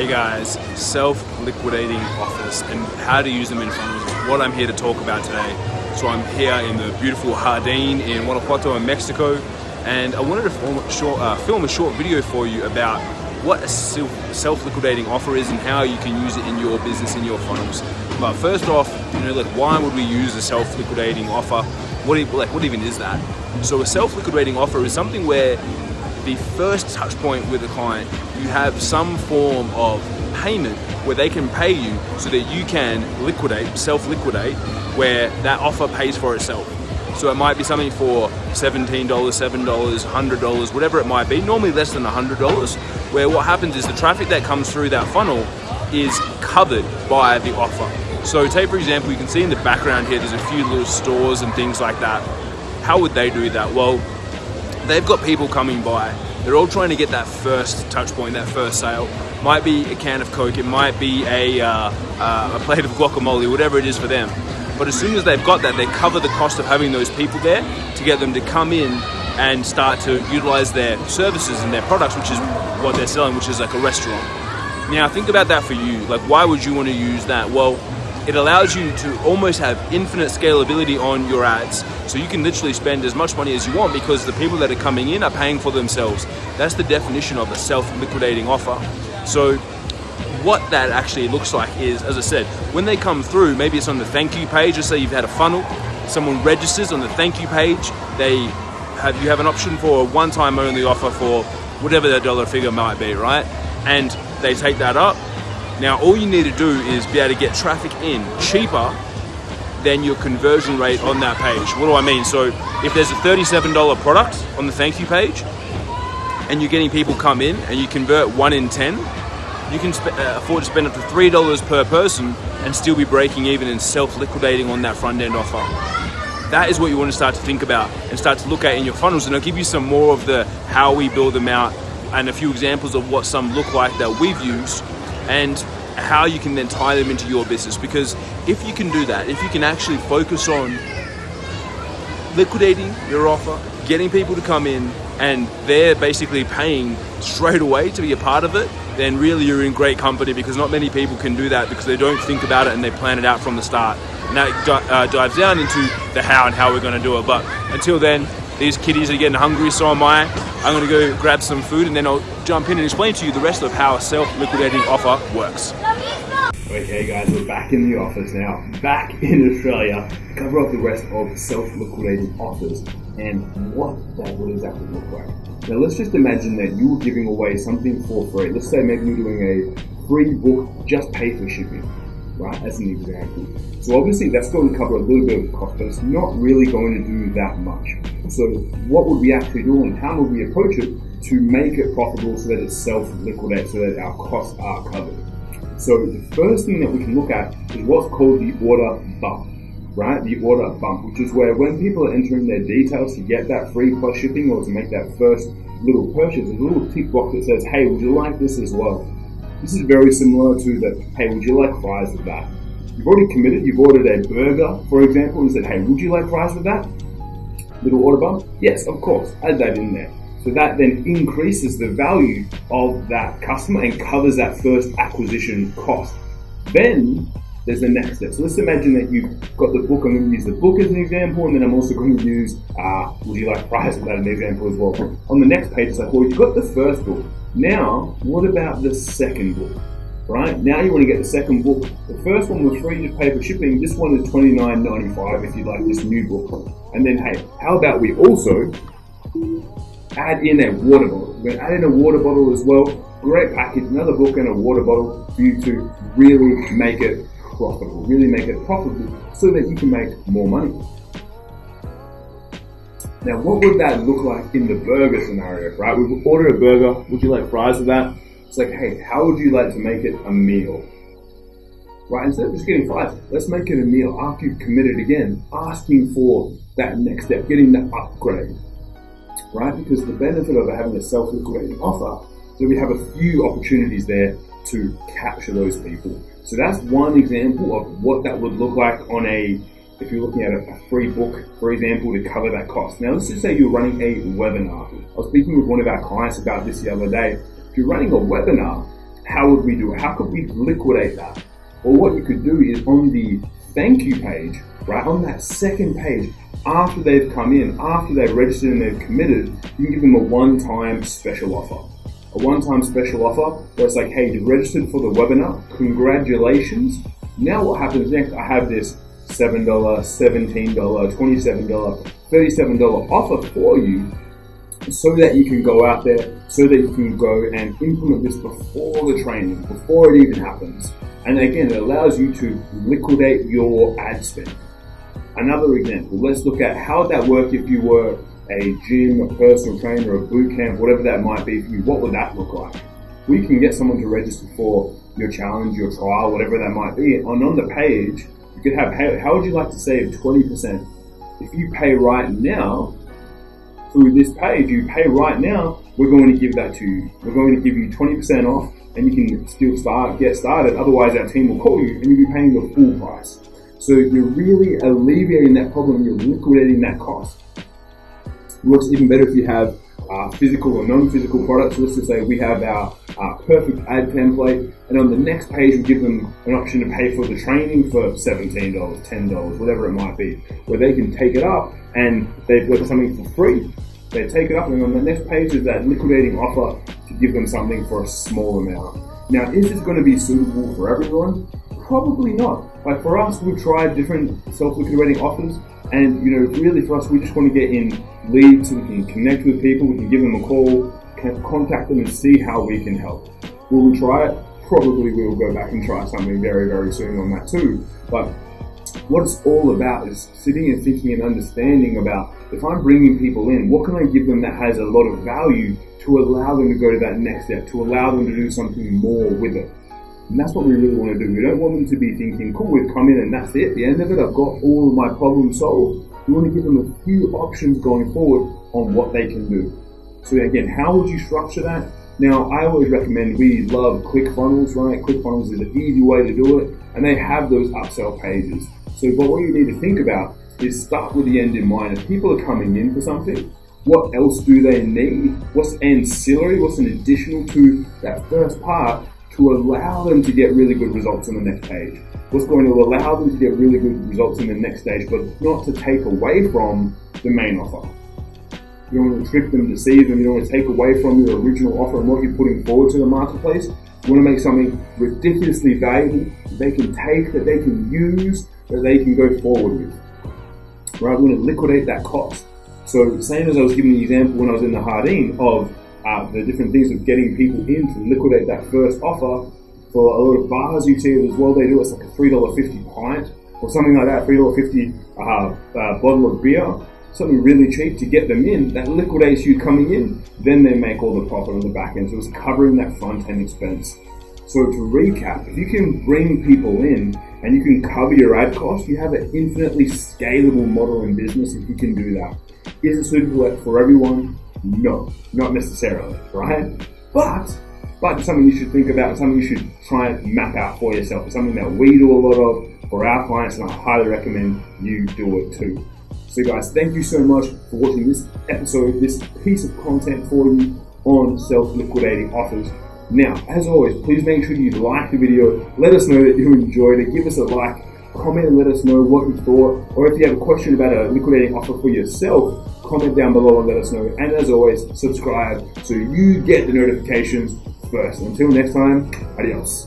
Hey guys, self-liquidating offers and how to use them in funnels what I'm here to talk about today. So I'm here in the beautiful Jardin in Guanajuato in Mexico and I wanted to film a short, uh, film a short video for you about what a self-liquidating offer is and how you can use it in your business, in your funnels. But first off, you know, like why would we use a self-liquidating offer? What, like, what even is that? So a self-liquidating offer is something where the first touch point with a client, you have some form of payment where they can pay you so that you can liquidate, self-liquidate, where that offer pays for itself. So it might be something for $17, $7, $100, whatever it might be, normally less than $100, where what happens is the traffic that comes through that funnel is covered by the offer. So take for example, you can see in the background here, there's a few little stores and things like that. How would they do that? Well, they've got people coming by. They're all trying to get that first touch point, that first sale. Might be a can of Coke, it might be a, uh, uh, a plate of guacamole, whatever it is for them. But as soon as they've got that, they cover the cost of having those people there to get them to come in and start to utilize their services and their products, which is what they're selling, which is like a restaurant. Now think about that for you. Like why would you want to use that? Well, it allows you to almost have infinite scalability on your ads. So you can literally spend as much money as you want because the people that are coming in are paying for themselves. That's the definition of a self-liquidating offer. So what that actually looks like is, as I said, when they come through, maybe it's on the thank you page, let's say you've had a funnel, someone registers on the thank you page, they have, you have an option for a one-time only offer for whatever their dollar figure might be, right? And they take that up, now all you need to do is be able to get traffic in cheaper than your conversion rate on that page. What do I mean? So if there's a $37 product on the thank you page and you're getting people come in and you convert one in 10, you can uh, afford to spend up to $3 per person and still be breaking even and self-liquidating on that front end offer. That is what you want to start to think about and start to look at in your funnels and I'll give you some more of the how we build them out and a few examples of what some look like that we've used and how you can then tie them into your business. Because if you can do that, if you can actually focus on liquidating your offer, getting people to come in, and they're basically paying straight away to be a part of it, then really you're in great company because not many people can do that because they don't think about it and they plan it out from the start. And that uh, dives down into the how and how we're going to do it. But until then, these kiddies are getting hungry, so am I. I'm gonna go grab some food and then I'll jump in and explain to you the rest of how a self-liquidating offer works. Okay guys, we're back in the office now, back in Australia, cover off the rest of self-liquidating offers and what that would exactly look like. Now let's just imagine that you were giving away something for free. Let's say maybe you're doing a free book, just pay for shipping, right, as an example. So obviously that's going to cover a little bit of cost, but it's not really going to do that much. So what would we actually do and how would we approach it to make it profitable so that it self-liquidates so that our costs are covered? So the first thing that we can look at is what's called the order bump, right? The order bump, which is where when people are entering their details to get that free plus shipping or to make that first little purchase, a little tick box that says, hey, would you like this as well? This is very similar to the, hey, would you like fries with that? You've already committed, you've ordered a burger, for example, and said, hey, would you like fries with that? little order bump? Yes, of course, add that in there. So that then increases the value of that customer and covers that first acquisition cost. Then there's the next step. So let's imagine that you've got the book. I'm going to use the book as an example, and then I'm also going to use uh, Would You Like Fries as an example as well. On the next page, it's like, well, you've got the first book. Now, what about the second book? right? Now you want to get the second book. The first one was free to pay for shipping. This one is $29.95 if you like this new book. And then, hey, how about we also add in a water bottle? We're going to add in a water bottle as well. Great package, another book and a water bottle for you to really make it profitable, really make it profitable so that you can make more money. Now, what would that look like in the burger scenario, right? We order a burger. Would you like fries with that? It's like, hey, how would you like to make it a meal? Right, instead of just getting fries, let's make it a meal after you've committed again, asking for that next step, getting the upgrade. Right, because the benefit of having a self-liquidating offer that we have a few opportunities there to capture those people. So that's one example of what that would look like on a if you're looking at a, free book, for example, to cover that cost. Now, let's just say you're running a webinar. I was speaking with one of our clients about this the other day. If you're running a webinar, how would we do it? How could we liquidate that? Well, what you could do is on the thank you page, right on that second page, after they've come in, after they've registered and they've committed, you can give them a one-time special offer. A one-time special offer where it's like, hey, you registered for the webinar, congratulations. Now what happens next? I have this $7, $17, $27, $37 offer for you so that you can go out there, so that you can go and implement this before the training, before it even happens. And again, it allows you to liquidate your ad spend. Another example, let's look at how that work if you were a gym, a personal trainer, a boot camp, whatever that might be for you. What would that look like? We can get someone to register for your challenge, your trial, whatever that might be. And on the page, you could have, how, would you like to save 20%? If you pay right now, through this page, you pay right now, we're going to give that to you. We're going to give you 20% off and you can still start, get started. Otherwise, our team will call you and you'll be paying the full price. So you're really alleviating that problem, you're liquidating that cost. It works even better if you have uh, physical or non-physical products. Let's just say we have our uh, perfect ad template, and on the next page we give them an option to pay for the training for $17, $10, whatever it might be, where they can take it up and they've got something for free. They take it up, and on the next page is that liquidating offer to give them something for a small amount. Now, is this going to be suitable for everyone? Probably not. Like for us, we've tried different self-liquidating offers, and you know, really for us, we just want to get in leads so we can connect with people, we can give them a call, contact them, and see how we can help. Will we try it? Probably we will go back and try something very, very soon on that too. But what it's all about is sitting and thinking and understanding about if I'm bringing people in, what can I give them that has a lot of value to allow them to go to that next step, to allow them to do something more with it. And that's what we really want to do. We don't want them to be thinking, cool, we've come in and that's it. The end of it, I've got all of my problems solved. We want to give them a few options going forward on what they can do. So again, how would you structure that? Now, I always recommend we love ClickFunnels, right? ClickFunnels is an easy way to do it, and they have those upsell pages. So, but what you need to think about is start with the end in mind. If people are coming in for something, what else do they need? What's ancillary? What's an additional to that first part to allow them to get really good results on the next stage. What's going to allow them to get really good results in the next stage, but not to take away from the main offer? You don't want to trick them, deceive them. You don't want to take away from your original offer and what you're putting forward to the marketplace. You want to make something ridiculously valuable that they can take, that they can use, that they can go forward with. Right? We want to liquidate that cost. So, same as I was giving the example when I was in the Jardin of uh, the different things of getting people in to liquidate that first offer. For a lot of bars, you see as well. They do it's like a three dollar fifty pint or something like that, three dollar fifty uh, uh, bottle of beer, something really cheap to get them in. That liquidates you coming in. Then they make all the profit on the back end. So it's covering that front end expense. So to recap, if you can bring people in and you can cover your ad cost, you have an infinitely scalable model in business if you can do that. Is it suitable for everyone? No, not necessarily, right? But but it's something you should think about, something you should try and map out for yourself. It's something that we do a lot of for our clients, and I highly recommend you do it too. So, guys, thank you so much for watching this episode, this piece of content for you on self liquidating offers. Now, as always, please make sure you like the video. Let us know that you enjoyed it. Give us a like, comment and let us know what you thought. Or if you have a question about a liquidating offer for yourself, comment down below and let us know. And as always, subscribe so you get the notifications first. Until next time, adios.